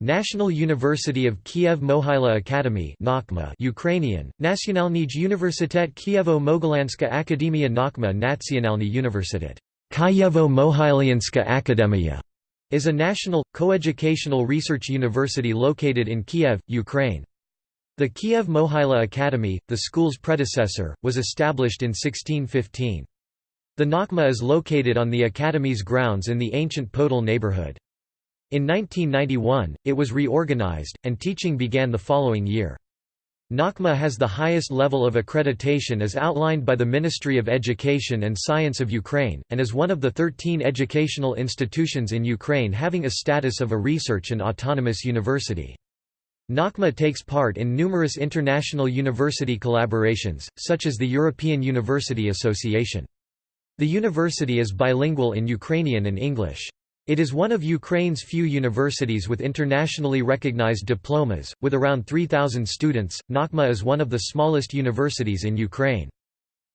National University of Kiev Mohyla Academy Ukrainian, Nationalnij Universitet Kievo-Mogilanska Akademia Nakhma Nationalny Universitet Kievo-Mohylyanska Akademia is a national, coeducational research university located in Kiev, Ukraine. The Kiev Mohyla Academy, the school's predecessor, was established in 1615. The Nakhma is located on the academy's grounds in the ancient Podol neighborhood. In 1991, it was reorganized, and teaching began the following year. Nakhma has the highest level of accreditation as outlined by the Ministry of Education and Science of Ukraine, and is one of the 13 educational institutions in Ukraine having a status of a research and autonomous university. Nakhma takes part in numerous international university collaborations, such as the European University Association. The university is bilingual in Ukrainian and English. It is one of Ukraine's few universities with internationally recognized diplomas, with around 3,000 students. Nakhma is one of the smallest universities in Ukraine.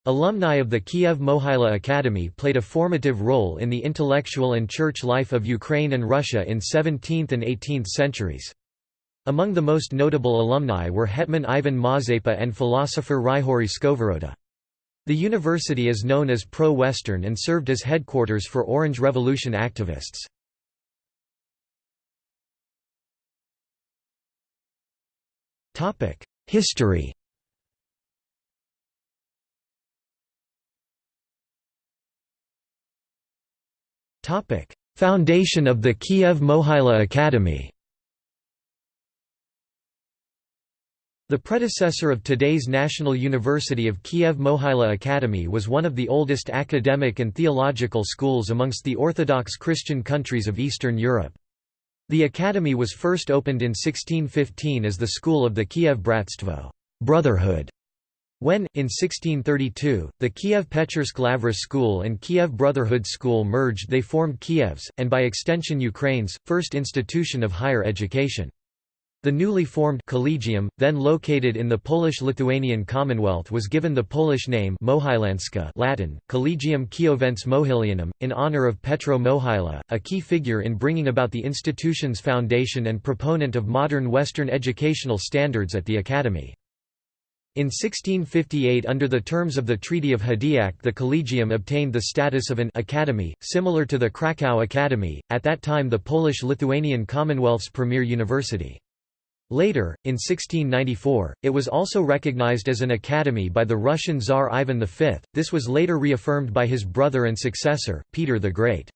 Alumni of the Kiev Mohyla Academy played a formative role in the intellectual and church life of Ukraine and Russia in 17th and 18th centuries. Among the most notable alumni were Hetman Ivan Mazepa and philosopher Hryhorij Skovoroda. The university is known as Pro-Western and served as headquarters for Orange Revolution activists. History Foundation of the Kiev Mohyla Academy The predecessor of today's National University of Kiev Mohyla Academy was one of the oldest academic and theological schools amongst the Orthodox Christian countries of Eastern Europe. The academy was first opened in 1615 as the school of the Kiev Bratstvo brotherhood", when, in 1632, the Kiev Pechersk Lavra School and Kiev Brotherhood School merged they formed Kiev's, and by extension Ukraine's, first institution of higher education. The newly formed collegium, then located in the Polish-Lithuanian Commonwealth was given the Polish name Mohylanska Latin, Collegium Kiovense Mohylianum, in honor of Petro Mohyla, a key figure in bringing about the institution's foundation and proponent of modern Western educational standards at the academy. In 1658 under the terms of the Treaty of Hadiach the Collegium obtained the status of an academy, similar to the Krakow Academy, at that time the Polish-Lithuanian Commonwealth's premier university. Later, in 1694, it was also recognized as an academy by the Russian Tsar Ivan V, this was later reaffirmed by his brother and successor, Peter the Great.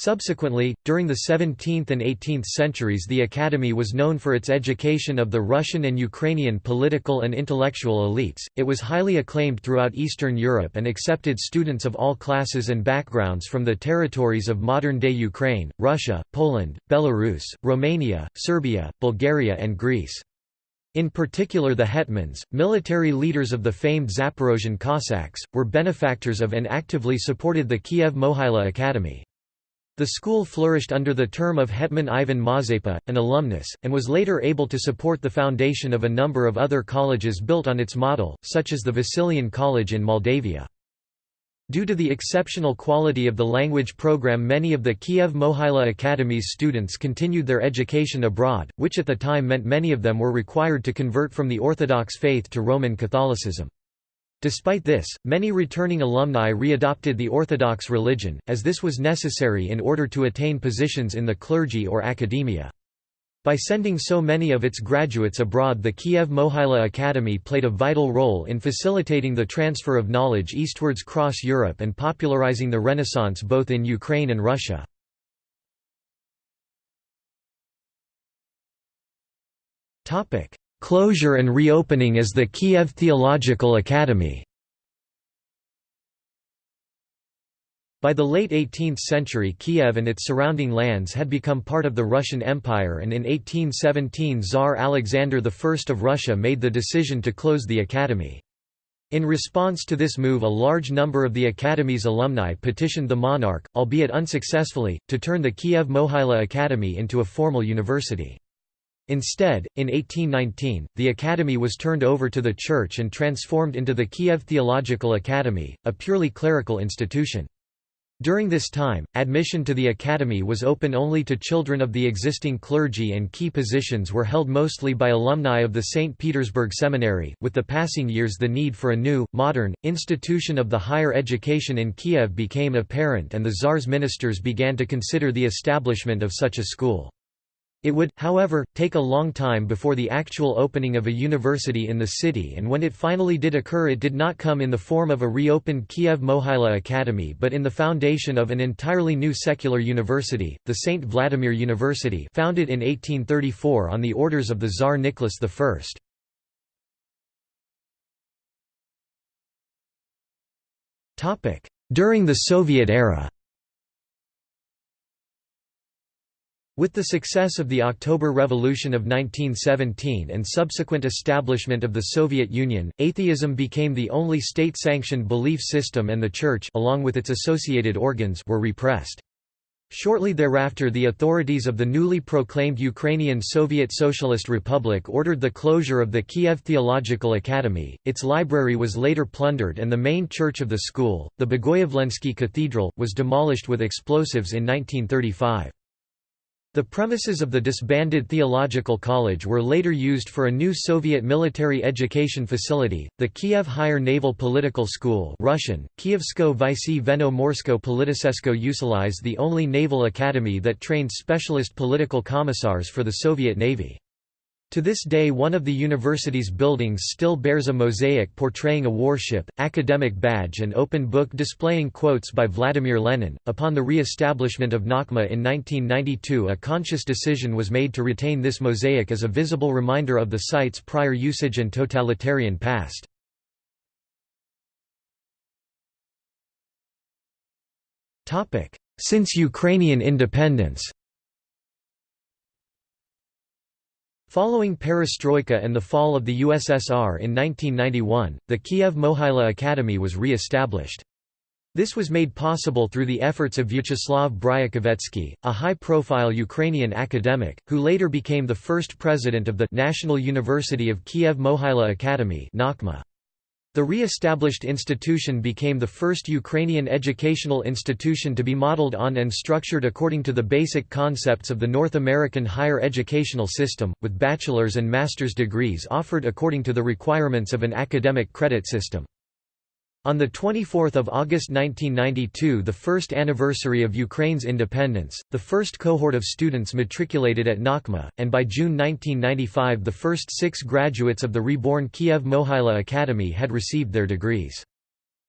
Subsequently, during the 17th and 18th centuries the Academy was known for its education of the Russian and Ukrainian political and intellectual elites, it was highly acclaimed throughout Eastern Europe and accepted students of all classes and backgrounds from the territories of modern-day Ukraine, Russia, Poland, Belarus, Romania, Serbia, Bulgaria and Greece. In particular the hetmans, military leaders of the famed Zaporozhian Cossacks, were benefactors of and actively supported the Kiev Mohyla Academy. The school flourished under the term of Hetman Ivan Mazepa, an alumnus, and was later able to support the foundation of a number of other colleges built on its model, such as the Vasilian College in Moldavia. Due to the exceptional quality of the language program many of the Kiev Mohyla Academy's students continued their education abroad, which at the time meant many of them were required to convert from the Orthodox faith to Roman Catholicism. Despite this, many returning alumni readopted the Orthodox religion, as this was necessary in order to attain positions in the clergy or academia. By sending so many of its graduates abroad the Kiev Mohyla Academy played a vital role in facilitating the transfer of knowledge eastwards cross Europe and popularizing the Renaissance both in Ukraine and Russia. Closure and reopening as the Kiev Theological Academy By the late 18th century Kiev and its surrounding lands had become part of the Russian Empire and in 1817 Tsar Alexander I of Russia made the decision to close the academy. In response to this move a large number of the Academy's alumni petitioned the monarch, albeit unsuccessfully, to turn the Kiev Mohyla Academy into a formal university. Instead, in 1819, the academy was turned over to the church and transformed into the Kiev Theological Academy, a purely clerical institution. During this time, admission to the academy was open only to children of the existing clergy and key positions were held mostly by alumni of the St. Petersburg Seminary. With the passing years the need for a new, modern, institution of the higher education in Kiev became apparent and the Tsar's ministers began to consider the establishment of such a school. It would, however, take a long time before the actual opening of a university in the city and when it finally did occur it did not come in the form of a reopened Kiev Mohyla Academy but in the foundation of an entirely new secular university, the St. Vladimir University founded in 1834 on the orders of the Tsar Nicholas I. During the Soviet era With the success of the October Revolution of 1917 and subsequent establishment of the Soviet Union, atheism became the only state-sanctioned belief system and the Church along with its associated organs were repressed. Shortly thereafter the authorities of the newly proclaimed Ukrainian Soviet Socialist Republic ordered the closure of the Kiev Theological Academy, its library was later plundered and the main church of the school, the Bogoyavlensky Cathedral, was demolished with explosives in 1935. The premises of the disbanded theological college were later used for a new Soviet military education facility, the Kiev Higher Naval Political School Russian, Kievsko Vysy Veno Morsko Politisesko Usilize the only naval academy that trained specialist political commissars for the Soviet Navy. To this day one of the university's buildings still bears a mosaic portraying a warship, academic badge and open book displaying quotes by Vladimir Lenin. Upon the re-establishment of Nakhma in 1992 a conscious decision was made to retain this mosaic as a visible reminder of the site's prior usage and totalitarian past. Since Ukrainian independence Following perestroika and the fall of the USSR in 1991, the Kiev Mohyla Academy was re-established. This was made possible through the efforts of Vyacheslav Briukhovetsky, a high-profile Ukrainian academic, who later became the first president of the National University of Kiev Mohyla Academy the re-established institution became the first Ukrainian educational institution to be modeled on and structured according to the basic concepts of the North American higher educational system, with bachelor's and master's degrees offered according to the requirements of an academic credit system. On 24 August 1992 the first anniversary of Ukraine's independence, the first cohort of students matriculated at Nakhma, and by June 1995 the first six graduates of the reborn Kiev Mohyla Academy had received their degrees.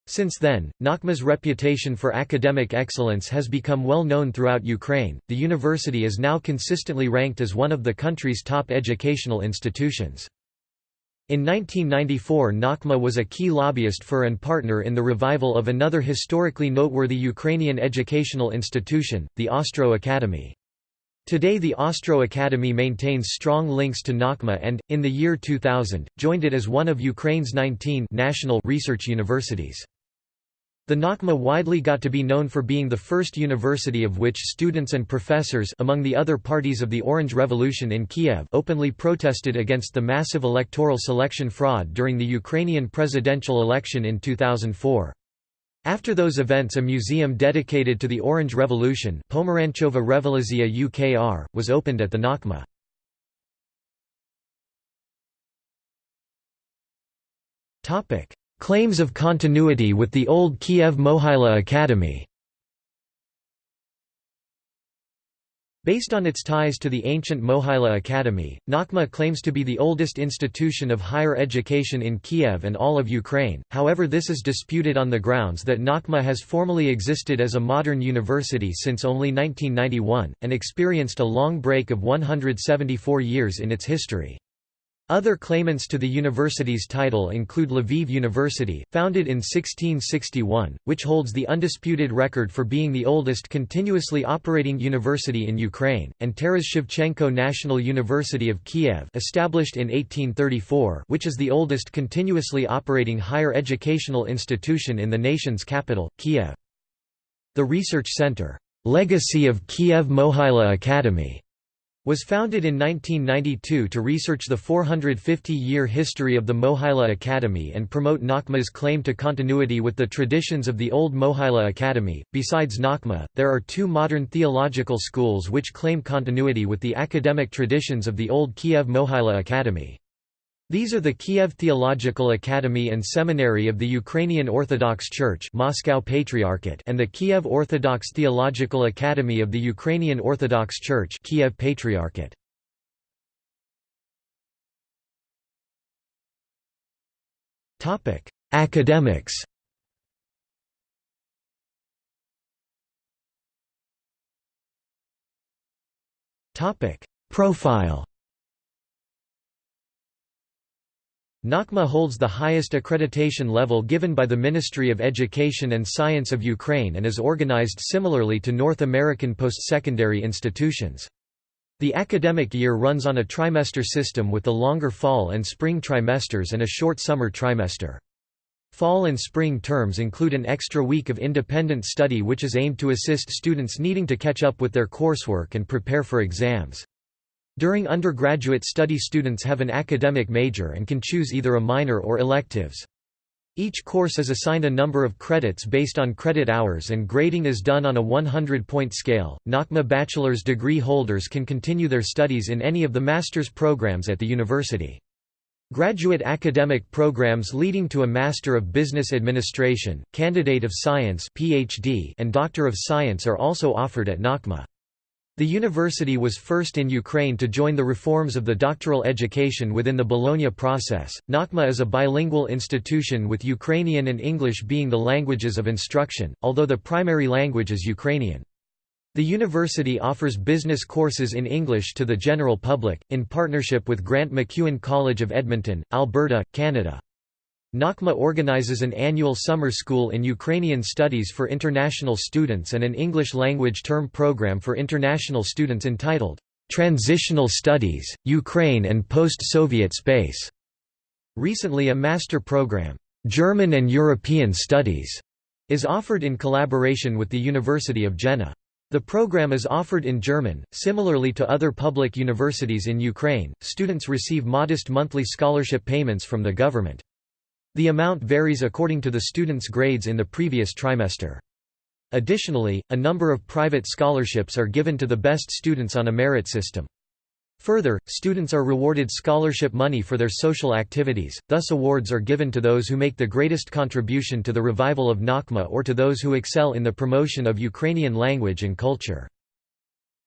Since then, Nakhma's reputation for academic excellence has become well known throughout Ukraine. The university is now consistently ranked as one of the country's top educational institutions. In 1994 Nakhma was a key lobbyist for and partner in the revival of another historically noteworthy Ukrainian educational institution, the Ostroh Academy. Today the Ostroh Academy maintains strong links to Nakhma and, in the year 2000, joined it as one of Ukraine's 19 national research universities. The Nakhma widely got to be known for being the first university of which students and professors among the other parties of the Orange Revolution in Kiev openly protested against the massive electoral selection fraud during the Ukrainian presidential election in 2004. After those events a museum dedicated to the Orange Revolution Pomeranchova Revoluzia UKR, was opened at the Nakhma. Claims of continuity with the old Kiev Mohyla Academy Based on its ties to the ancient Mohyla Academy, Nakhma claims to be the oldest institution of higher education in Kiev and all of Ukraine, however this is disputed on the grounds that Nakhma has formally existed as a modern university since only 1991, and experienced a long break of 174 years in its history. Other claimants to the university's title include Lviv University, founded in 1661, which holds the undisputed record for being the oldest continuously operating university in Ukraine, and Taras Shevchenko National University of Kiev established in 1834 which is the oldest continuously operating higher educational institution in the nation's capital, Kiev. The research center, "'Legacy of Kiev Mohyla Academy' was founded in 1992 to research the 450-year history of the Mohila Academy and promote Nakma's claim to continuity with the traditions of the old Mohila Academy. Besides Nakma, there are two modern theological schools which claim continuity with the academic traditions of the old Kiev Mohila Academy. These are the Kiev Theological Academy and Seminary of the Ukrainian Orthodox Church Moscow Patriarchate and the Kiev Orthodox Theological Academy of the Ukrainian Orthodox Church Kiev Patriarchate. Academics Profile Nakma holds the highest accreditation level given by the Ministry of Education and Science of Ukraine and is organized similarly to North American post-secondary institutions. The academic year runs on a trimester system with the longer fall and spring trimesters and a short summer trimester. Fall and spring terms include an extra week of independent study which is aimed to assist students needing to catch up with their coursework and prepare for exams. During undergraduate study students have an academic major and can choose either a minor or electives. Each course is assigned a number of credits based on credit hours and grading is done on a 100-point scale. Nakma bachelor's degree holders can continue their studies in any of the master's programs at the university. Graduate academic programs leading to a Master of Business Administration, Candidate of Science (PhD), and Doctor of Science are also offered at Nakma. The university was first in Ukraine to join the reforms of the doctoral education within the Bologna process. Nakma is a bilingual institution with Ukrainian and English being the languages of instruction, although the primary language is Ukrainian. The university offers business courses in English to the general public, in partnership with Grant MacEwan College of Edmonton, Alberta, Canada. Nakma organizes an annual summer school in Ukrainian studies for international students and an English-language term program for international students entitled, "'Transitional Studies, Ukraine and Post-Soviet Space". Recently a master program, "'German and European Studies' is offered in collaboration with the University of Jena. The program is offered in German. Similarly to other public universities in Ukraine, students receive modest monthly scholarship payments from the government. The amount varies according to the student's grades in the previous trimester. Additionally, a number of private scholarships are given to the best students on a merit system. Further, students are rewarded scholarship money for their social activities, thus awards are given to those who make the greatest contribution to the revival of Nakma or to those who excel in the promotion of Ukrainian language and culture.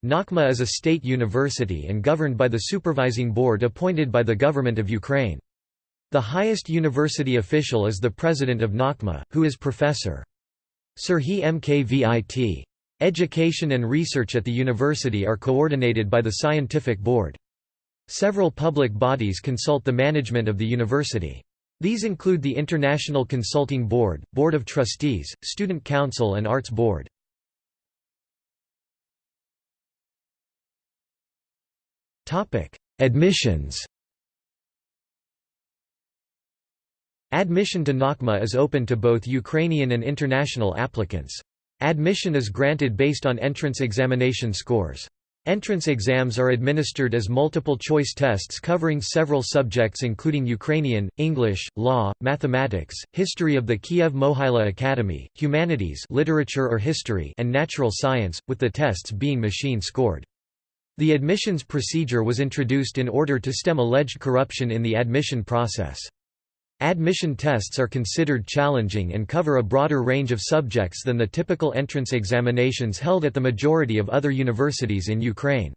Nakma is a state university and governed by the supervising board appointed by the government of Ukraine. The highest university official is the president of Nakma, who is Professor. Serhiy Mkvit. Education and research at the university are coordinated by the scientific board. Several public bodies consult the management of the university. These include the International Consulting Board, Board of Trustees, Student Council and Arts Board. Admissions Admission to Nakma is open to both Ukrainian and international applicants. Admission is granted based on entrance examination scores. Entrance exams are administered as multiple-choice tests covering several subjects including Ukrainian, English, law, mathematics, history of the Kiev Mohyla Academy, humanities literature or history and natural science, with the tests being machine-scored. The admissions procedure was introduced in order to stem alleged corruption in the admission process. Admission tests are considered challenging and cover a broader range of subjects than the typical entrance examinations held at the majority of other universities in Ukraine.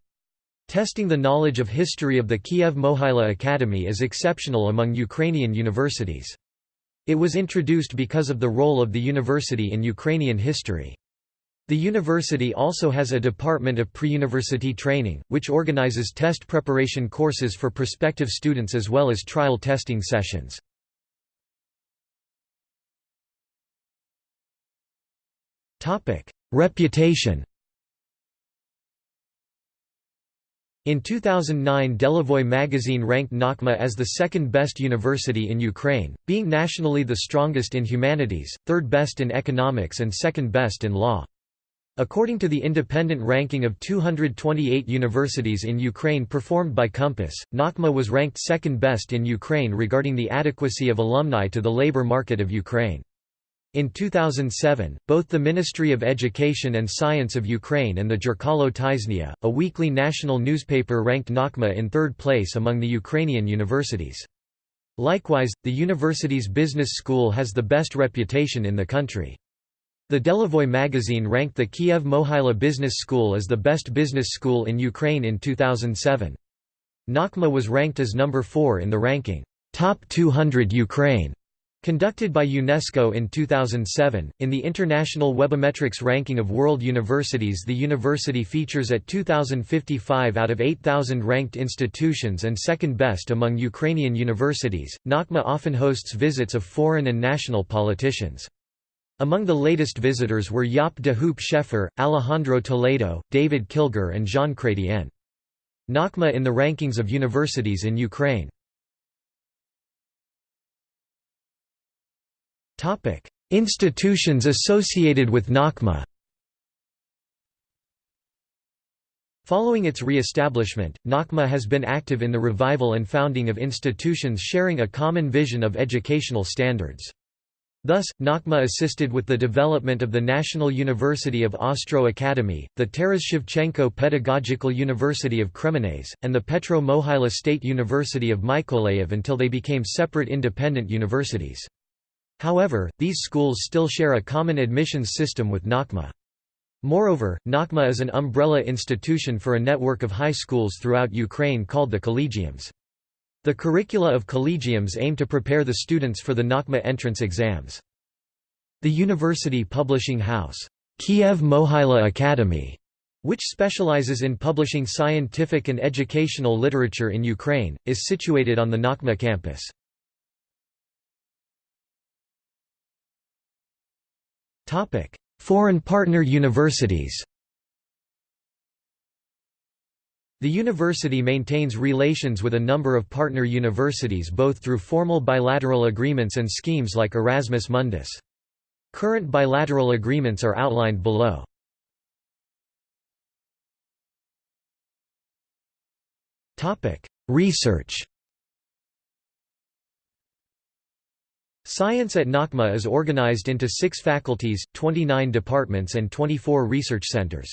Testing the knowledge of history of the Kiev Mohyla Academy is exceptional among Ukrainian universities. It was introduced because of the role of the university in Ukrainian history. The university also has a department of pre-university training, which organizes test preparation courses for prospective students as well as trial testing sessions. Reputation In 2009 Delevoye magazine ranked Nakma as the second best university in Ukraine, being nationally the strongest in humanities, third best in economics and second best in law. According to the independent ranking of 228 universities in Ukraine performed by Compass, Nakhma was ranked second best in Ukraine regarding the adequacy of alumni to the labor market of Ukraine. In 2007, both the Ministry of Education and Science of Ukraine and the Zherkalo Tyzhnya, a weekly national newspaper ranked Nakhma in third place among the Ukrainian universities. Likewise, the university's business school has the best reputation in the country. The Delevoy magazine ranked the Kiev Mohyla Business School as the best business school in Ukraine in 2007. Nakhma was ranked as number 4 in the ranking, Top 200 Ukraine, conducted by UNESCO in 2007. In the International Webometrics ranking of world universities, the university features at 2055 out of 8,000 ranked institutions and second best among Ukrainian universities. Nakhma often hosts visits of foreign and national politicians. Among the latest visitors were Jaap de Hoop Scheffer, Alejandro Toledo, David Kilgour and Jean Chrétien. Nakhma in the rankings of universities in Ukraine Institutions associated with Nakhma Following its re-establishment, Nakhma has been active in the revival and founding of institutions sharing a common vision of educational standards. Thus, Nakhma assisted with the development of the National University of Ostroh Academy, the Taras Shevchenko Pedagogical University of Kremenets, and the Petro Mohyla State University of Mykolaiv until they became separate independent universities. However, these schools still share a common admissions system with Nakhma. Moreover, Nakhma is an umbrella institution for a network of high schools throughout Ukraine called the Collegiums. The curricula of collegiums aim to prepare the students for the Nakhma entrance exams. The university publishing house, Kiev Mohyla Academy, which specializes in publishing scientific and educational literature in Ukraine, is situated on the Nakhma campus. Foreign partner universities The university maintains relations with a number of partner universities both through formal bilateral agreements and schemes like Erasmus Mundus. Current bilateral agreements are outlined below. Research Science at Nakhma is organized into six faculties, 29 departments and 24 research centers.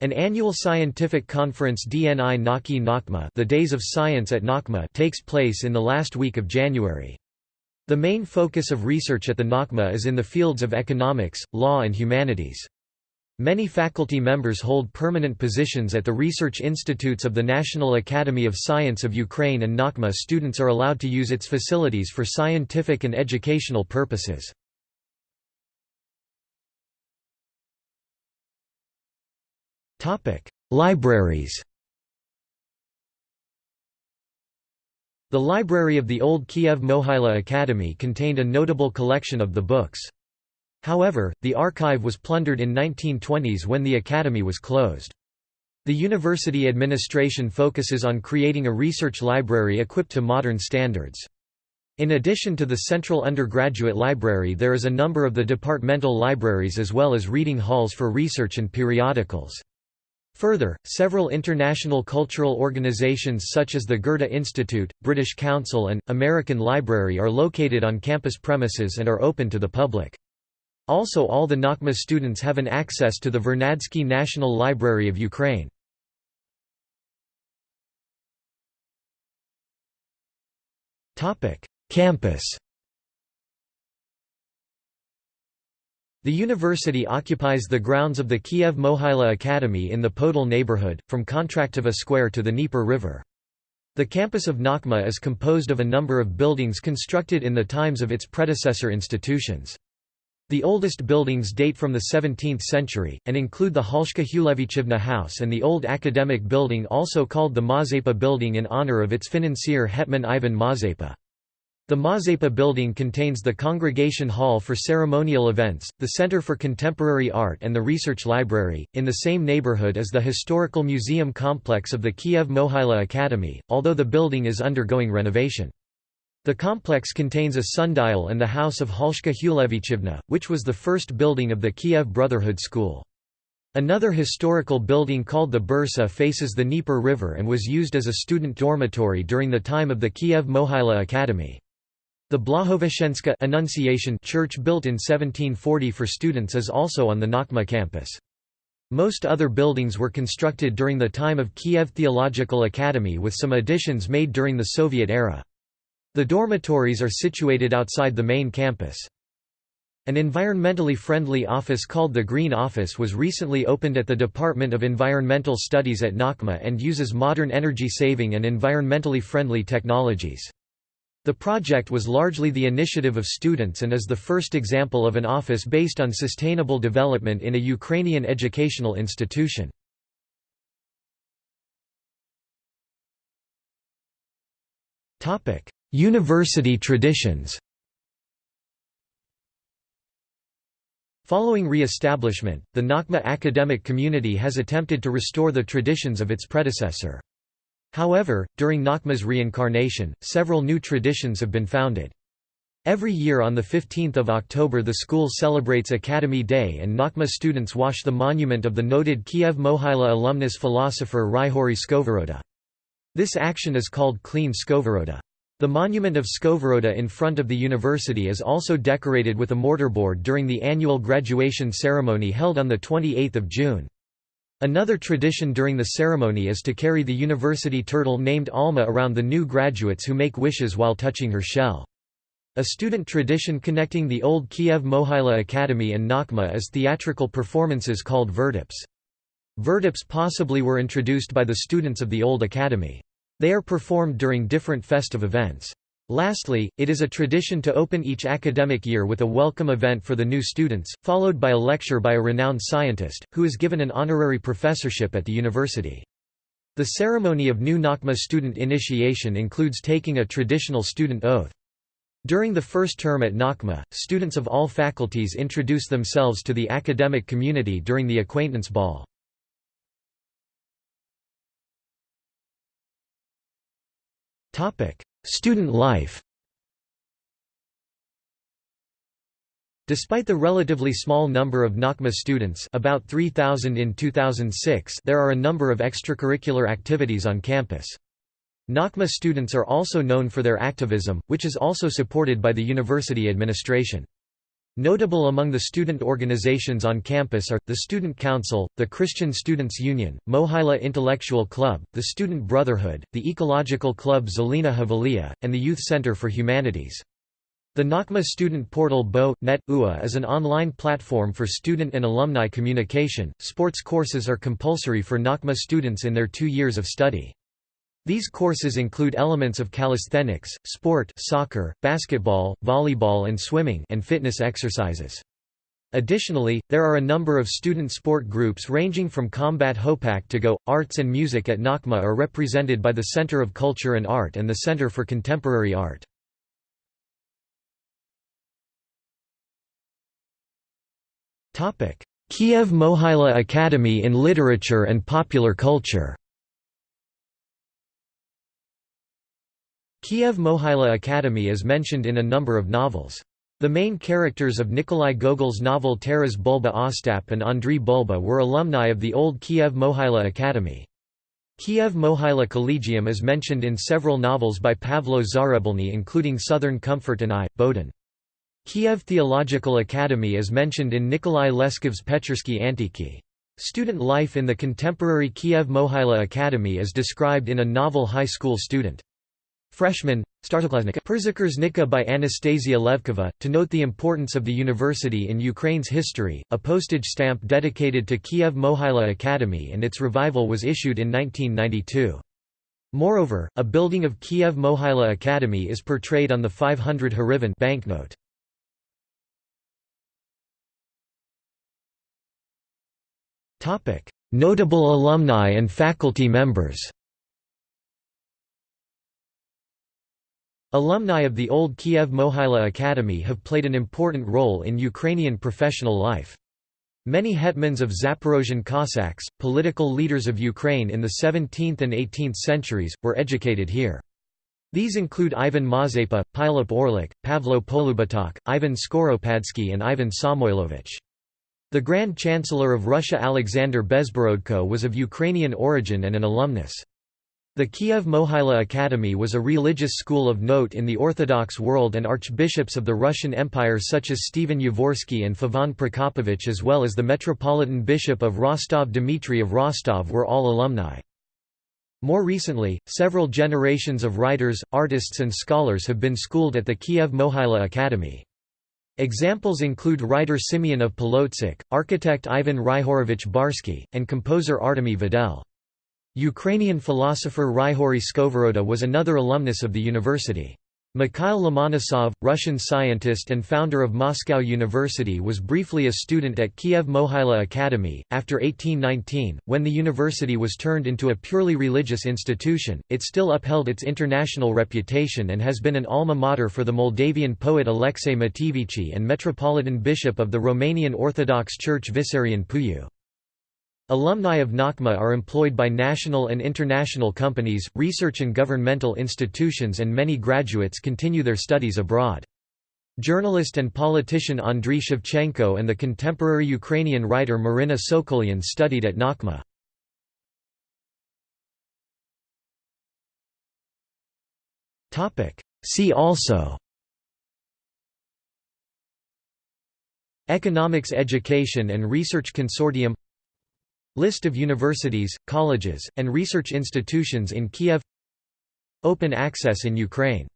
An annual scientific conference DNI Naki Nakhma the Days of Science at Nakhma takes place in the last week of January. The main focus of research at the Nakhma is in the fields of economics, law and humanities. Many faculty members hold permanent positions at the research institutes of the National Academy of Science of Ukraine and Nakhma students are allowed to use its facilities for scientific and educational purposes. Libraries The library of the old Kiev Mohyla Academy contained a notable collection of the books. However, the archive was plundered in 1920s when the academy was closed. The university administration focuses on creating a research library equipped to modern standards. In addition to the central undergraduate library there is a number of the departmental libraries as well as reading halls for research and periodicals. Further, several international cultural organizations such as the Goethe Institute, British Council and, American Library are located on campus premises and are open to the public. Also all the Nakhma students have an access to the Vernadsky National Library of Ukraine. Campus The university occupies the grounds of the Kiev Mohyla Academy in the Podol neighborhood, from Kontraktova Square to the Dnieper River. The campus of Nakhma is composed of a number of buildings constructed in the times of its predecessor institutions. The oldest buildings date from the 17th century, and include the Halshka Hulevichivna House and the old academic building also called the Mazepa Building in honor of its financier Hetman Ivan Mazepa. The Mazepa building contains the Congregation Hall for ceremonial events, the Center for Contemporary Art and the Research Library. In the same neighborhood as the historical museum complex of the Kiev Mohyla Academy, although the building is undergoing renovation. The complex contains a sundial and the house of Halshka Hulevichivna, which was the first building of the Kiev Brotherhood School. Another historical building called the Bursa faces the Dnieper River and was used as a student dormitory during the time of the Kiev Mohyla Academy. The Blahoveshchenska Annunciation Church built in 1740 for students is also on the Nakhma campus. Most other buildings were constructed during the time of Kiev Theological Academy with some additions made during the Soviet era. The dormitories are situated outside the main campus. An environmentally friendly office called the Green Office was recently opened at the Department of Environmental Studies at Nakhma and uses modern energy-saving and environmentally friendly technologies. The project was largely the initiative of students and is the first example of an office based on sustainable development in a Ukrainian educational institution. University traditions Following re-establishment, the Nakhma academic community has attempted to restore the traditions of its predecessor. However, during Nakhma's reincarnation, several new traditions have been founded. Every year on 15 October the school celebrates Academy Day and Nakhma students wash the monument of the noted Kiev Mohyla alumnus philosopher Ryhorij Skovoroda. This action is called Clean Skovoroda. The monument of Skovoroda in front of the university is also decorated with a mortarboard during the annual graduation ceremony held on 28 June. Another tradition during the ceremony is to carry the university turtle named Alma around the new graduates who make wishes while touching her shell. A student tradition connecting the old Kiev Mohyla Academy and Nakhma is theatrical performances called verdips. Verdips possibly were introduced by the students of the old academy. They are performed during different festive events. Lastly, it is a tradition to open each academic year with a welcome event for the new students, followed by a lecture by a renowned scientist, who is given an honorary professorship at the university. The ceremony of new Nakhma student initiation includes taking a traditional student oath. During the first term at Nakhma, students of all faculties introduce themselves to the academic community during the acquaintance ball. Student life Despite the relatively small number of Nakhma students about 3,000 in 2006 there are a number of extracurricular activities on campus. Nakhma students are also known for their activism, which is also supported by the university administration. Notable among the student organizations on campus are, the Student Council, the Christian Students' Union, Mohila Intellectual Club, the Student Brotherhood, the Ecological Club Zelena Havalia, and the Youth Center for Humanities. The Nakhma student portal BO, Net, UA is an online platform for student and alumni communication. Sports courses are compulsory for Nakhma students in their two years of study. These courses include elements of calisthenics, sport soccer, basketball, volleyball and swimming and fitness exercises. Additionally, there are a number of student sport groups ranging from combat hopak to go. Arts and music at Nakhma are represented by the Center of Culture and Art and the Center for Contemporary Art. Kiev Mohyla Academy in Literature and Popular Culture Kiev Mohyla Academy is mentioned in a number of novels. The main characters of Nikolai Gogol's novel Taras Bulba Ostap and Andriy Bulba were alumni of the old Kiev Mohyla Academy. Kiev Mohyla Collegium is mentioned in several novels by Pavlo Zahrebelny including Southern Comfort and I, Bohdan. Kiev Theological Academy is mentioned in Nikolai Leskov's Petchersky Antiki. Student life in the contemporary Kiev Mohyla Academy is described in a novel high school student. Freshman, Startoklaznika by Anastasia Levkova. To note the importance of the university in Ukraine's history, a postage stamp dedicated to Kiev Mohyla Academy and its revival was issued in 1992. Moreover, a building of Kiev Mohyla Academy is portrayed on the 500 hryvnia banknote. Notable alumni and faculty members Alumni of the old Kiev Mohyla Academy have played an important role in Ukrainian professional life. Many hetmans of Zaporozhian Cossacks, political leaders of Ukraine in the 17th and 18th centuries, were educated here. These include Ivan Mazepa, Pilip Orlik, Pavlo Polubotok, Ivan Skoropadsky and Ivan Samoilovich. The Grand Chancellor of Russia Alexander Bezborodko was of Ukrainian origin and an alumnus. The Kiev Mohyla Academy was a religious school of note in the Orthodox world and archbishops of the Russian Empire such as Stephen Yavorsky and Feofan Prokopovich as well as the Metropolitan Bishop of Rostov Dmitry of Rostov were all alumni. More recently, several generations of writers, artists and scholars have been schooled at the Kiev Mohyla Academy. Examples include writer Simeon of Polotsk, architect Ivan Ryhorovich Barsky, and composer Artemy Vedel. Ukrainian philosopher Ryhory Skovoroda was another alumnus of the university. Mikhail Lomonosov, Russian scientist and founder of Moscow University was briefly a student at Kiev Mohyla Academy. After 1819, when the university was turned into a purely religious institution, it still upheld its international reputation and has been an alma mater for the Moldavian poet Alexei Mateevici and Metropolitan Bishop of the Romanian Orthodox Church Vissarion Puiu. Alumni of NACMA are employed by national and international companies, research and governmental institutions and many graduates continue their studies abroad. Journalist and politician Andriy Shevchenko and the contemporary Ukrainian writer Marina Sokolyan studied at NACMA. See also Economics Education and Research Consortium List of universities, colleges, and research institutions in Kiev. Open access in Ukraine